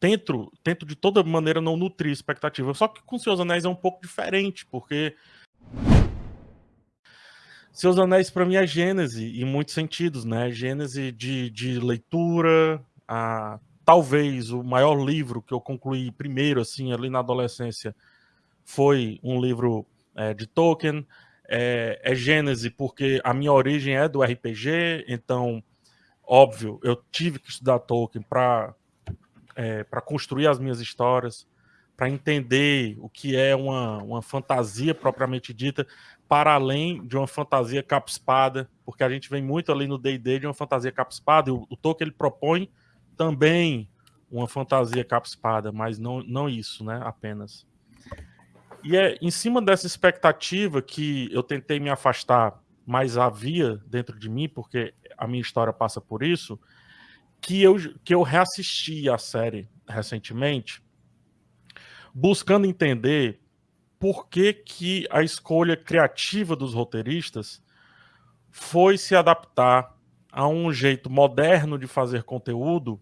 tento, tento de toda maneira não nutrir expectativa. Só que com Seus Anéis é um pouco diferente, porque Seus Anéis para mim é gênese em muitos sentidos, né? Gênese de, de leitura, a, talvez o maior livro que eu concluí primeiro, assim, ali na adolescência, foi um livro é, de Tolkien. É, é Gênese porque a minha origem é do RPG, então, óbvio, eu tive que estudar Tolkien para é, para construir as minhas histórias, para entender o que é uma, uma fantasia propriamente dita, para além de uma fantasia capa-espada, porque a gente vem muito ali no D&D de uma fantasia capa-espada, e o, o Tolkien ele propõe também uma fantasia capa-espada, mas não, não isso, né, apenas. E é em cima dessa expectativa que eu tentei me afastar, mas havia dentro de mim, porque a minha história passa por isso, que eu, que eu reassisti a série recentemente, buscando entender por que, que a escolha criativa dos roteiristas foi se adaptar a um jeito moderno de fazer conteúdo,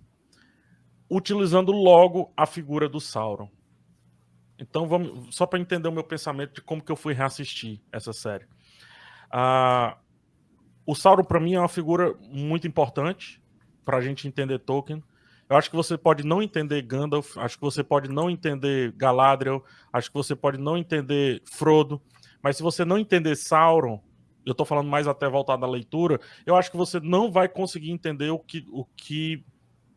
utilizando logo a figura do Sauron. Então, vamos, só para entender o meu pensamento de como que eu fui reassistir essa série. Ah, o Sauron, para mim, é uma figura muito importante para a gente entender Tolkien. Eu acho que você pode não entender Gandalf, acho que você pode não entender Galadriel, acho que você pode não entender Frodo, mas se você não entender Sauron, eu estou falando mais até voltar da leitura, eu acho que você não vai conseguir entender o que o que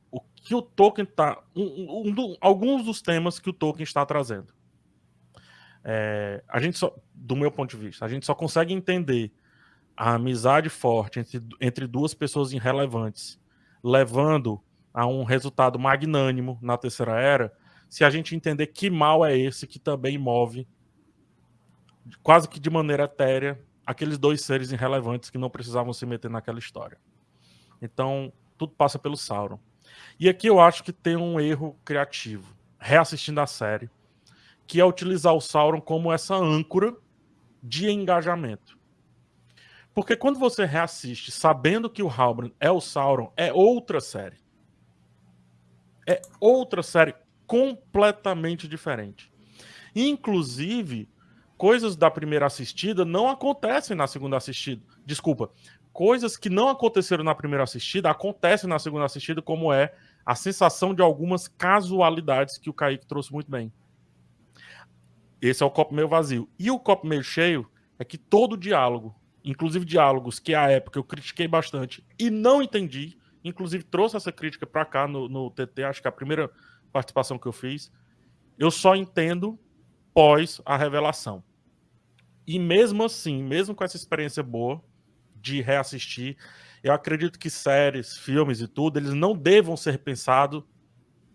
o que o Tolkien está um, um, alguns dos temas que o Tolkien está trazendo. É, a gente só, do meu ponto de vista, a gente só consegue entender a amizade forte entre, entre duas pessoas irrelevantes levando a um resultado magnânimo na terceira era, se a gente entender que mal é esse que também move, quase que de maneira etérea, aqueles dois seres irrelevantes que não precisavam se meter naquela história. Então, tudo passa pelo Sauron. E aqui eu acho que tem um erro criativo, reassistindo a série, que é utilizar o Sauron como essa âncora de engajamento. Porque quando você reassiste sabendo que o Halbrand é o Sauron, é outra série. É outra série completamente diferente. Inclusive, coisas da primeira assistida não acontecem na segunda assistida. Desculpa. Coisas que não aconteceram na primeira assistida acontecem na segunda assistida, como é a sensação de algumas casualidades que o Kaique trouxe muito bem. Esse é o copo meio vazio. E o copo meio cheio é que todo diálogo inclusive diálogos que à época eu critiquei bastante e não entendi, inclusive trouxe essa crítica para cá no, no TT, acho que é a primeira participação que eu fiz, eu só entendo pós a revelação. E mesmo assim, mesmo com essa experiência boa de reassistir, eu acredito que séries, filmes e tudo, eles não devam ser pensados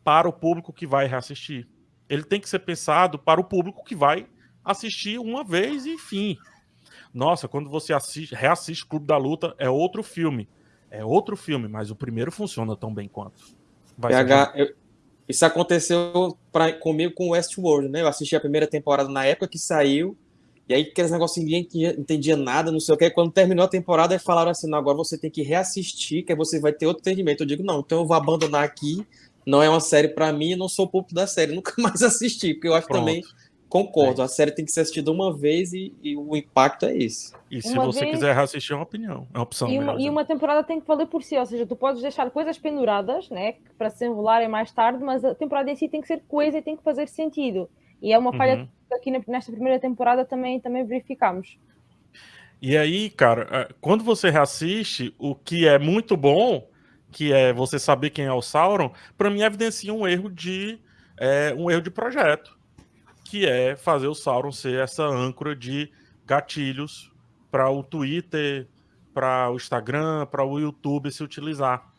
para o público que vai reassistir. Ele tem que ser pensado para o público que vai assistir uma vez e enfim. Nossa, quando você assiste, reassiste Clube da Luta, é outro filme. É outro filme, mas o primeiro funciona tão bem quanto. PH, eu, isso aconteceu pra, comigo com Westworld, né? Eu assisti a primeira temporada na época que saiu, e aí aqueles negócios ninguém entendia, entendia nada, não sei o que. Quando terminou a temporada, aí falaram assim: não, agora você tem que reassistir, que aí você vai ter outro entendimento. Eu digo, não, então eu vou abandonar aqui. Não é uma série para mim, não sou público da série, nunca mais assisti, porque eu acho Pronto. também Concordo, é. a série tem que ser assistida uma vez e, e o impacto é esse. E se uma você vez... quiser assistir, é uma opinião, é uma opção. E uma, e uma, temporada tem que valer por si, ou seja, tu podes deixar coisas penduradas, né, para se enrolarem mais tarde, mas a temporada em si tem que ser coesa e tem que fazer sentido. E é uma falha uhum. que aqui nesta primeira temporada também, também verificamos. E aí, cara, é, quando você reassiste, o que é muito bom, que é você saber quem é o Sauron, para mim evidencia um erro de é, um erro de projeto que é fazer o Sauron ser essa âncora de gatilhos para o Twitter, para o Instagram, para o YouTube se utilizar.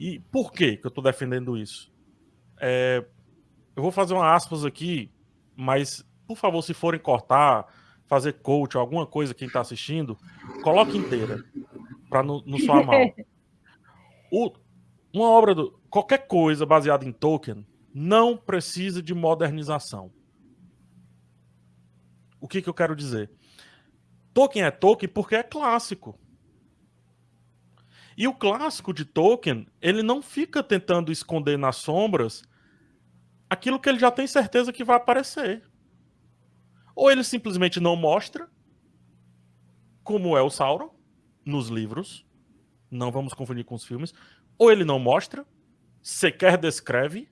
E por que, que eu estou defendendo isso? É, eu vou fazer uma aspas aqui, mas por favor, se forem cortar, fazer coach, alguma coisa quem está assistindo, coloque inteira para não, não soar mal. O, uma obra do qualquer coisa baseada em Tolkien não precisa de modernização. O que, que eu quero dizer? Tolkien é Tolkien porque é clássico. E o clássico de Tolkien, ele não fica tentando esconder nas sombras aquilo que ele já tem certeza que vai aparecer. Ou ele simplesmente não mostra, como é o Sauron nos livros, não vamos confundir com os filmes, ou ele não mostra, sequer descreve,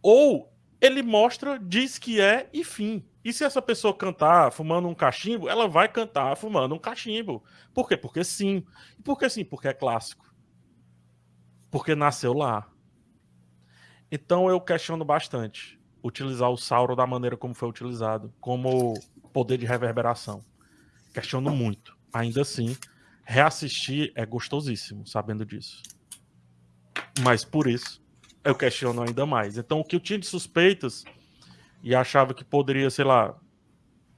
ou ele mostra, diz que é e fim. E se essa pessoa cantar fumando um cachimbo, ela vai cantar fumando um cachimbo. Por quê? Porque sim. E por que sim? Porque é clássico. Porque nasceu lá. Então eu questiono bastante utilizar o Sauro da maneira como foi utilizado, como poder de reverberação. Questiono muito. Ainda assim, reassistir é gostosíssimo, sabendo disso. Mas por isso, eu questiono ainda mais. Então, o que eu tinha de suspeitas e achava que poderia, sei lá,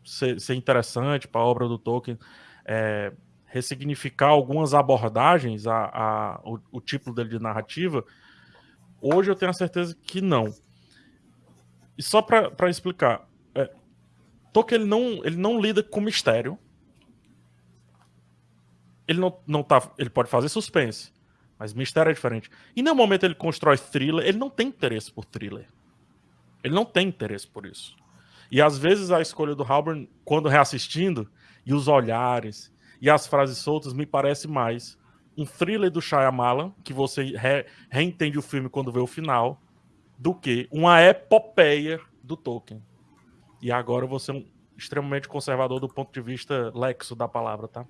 ser, ser interessante para a obra do Tolkien, é, ressignificar algumas abordagens, a, a o, o, tipo dele de narrativa, hoje eu tenho a certeza que não. E só para explicar, é, Tolkien ele não, ele não lida com mistério. Ele não, não tá, ele pode fazer suspense, mas mistério é diferente. E no momento ele constrói thriller, ele não tem interesse por thriller. Ele não tem interesse por isso. E às vezes a escolha do Halburn, quando reassistindo, e os olhares, e as frases soltas, me parece mais um thriller do Shyamalan, que você re, reentende o filme quando vê o final, do que uma epopeia do Tolkien. E agora você é um extremamente conservador do ponto de vista lexo da palavra, tá?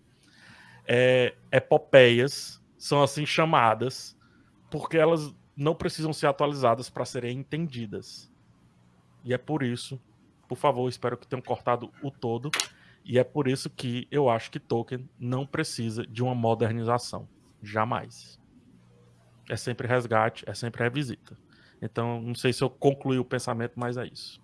É, epopeias são assim chamadas porque elas não precisam ser atualizadas para serem entendidas. E é por isso, por favor, espero que tenham cortado o todo. E é por isso que eu acho que Tolkien não precisa de uma modernização. Jamais. É sempre resgate, é sempre revisita. Então, não sei se eu concluí o pensamento, mas é isso.